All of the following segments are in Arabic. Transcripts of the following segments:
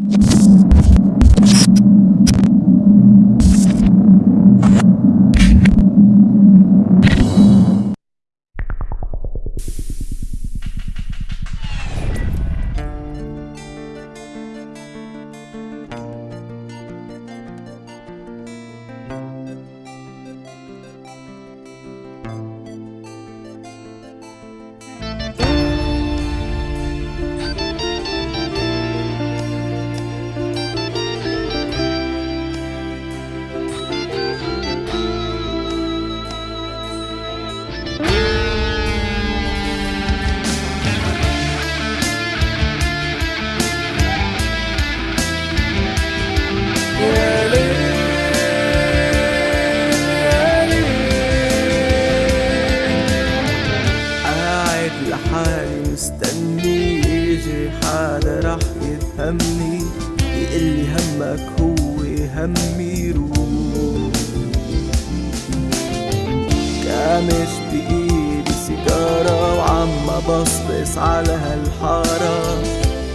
you يفهمني يقلي همك هو همي روح. كامش بإيدي سيجارة وعم بصبص على هالحارة.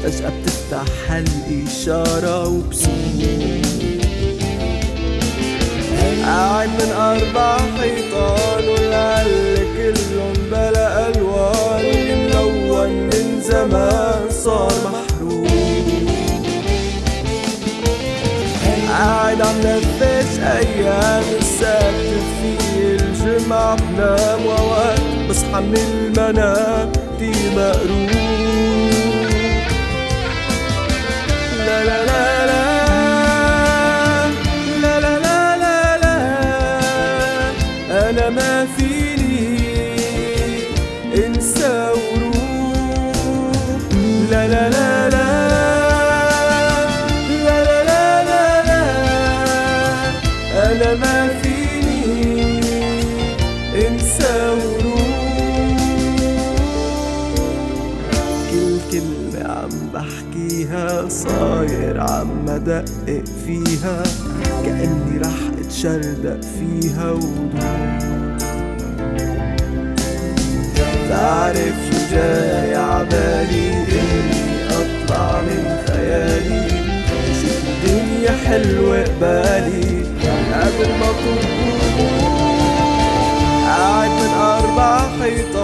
فجأة بتفتح هالإشارة وبصير قاعد من أربع حيطان والعل كلهم بلا ألوان. ملون من زمان صار محروق بصعب نام وأوقات بصحى من المنام دي مقروب لا لا لا ما في بحكيها صاير عم بدقق فيها كأني رح اتشردق فيها ودوب تعرف شو جاي عبالي؟ إني أطلع من خيالي. شوف الدنيا حلوة قبالي قبل ما تطول قاعد من أربع حيطان.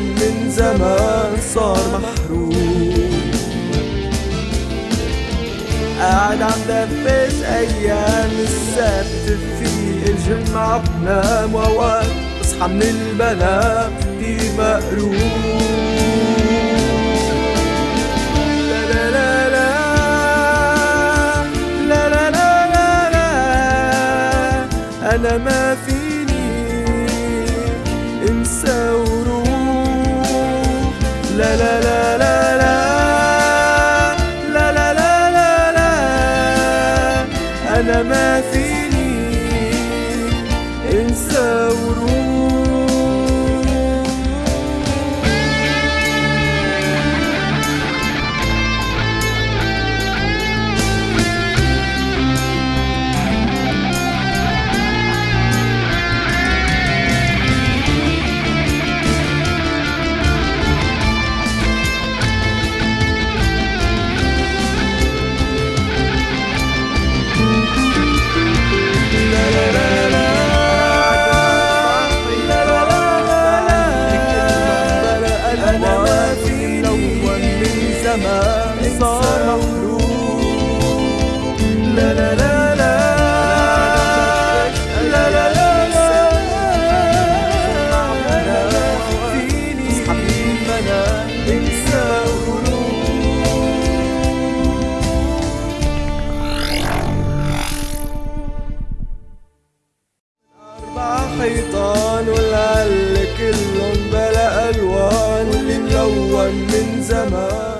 كان من زمان صار محروم قاعد عم دفز أيام السبت في الجمعة بنام ووقت اصحى من البنام كتير مقروم أنا ما في لا لا لا summer.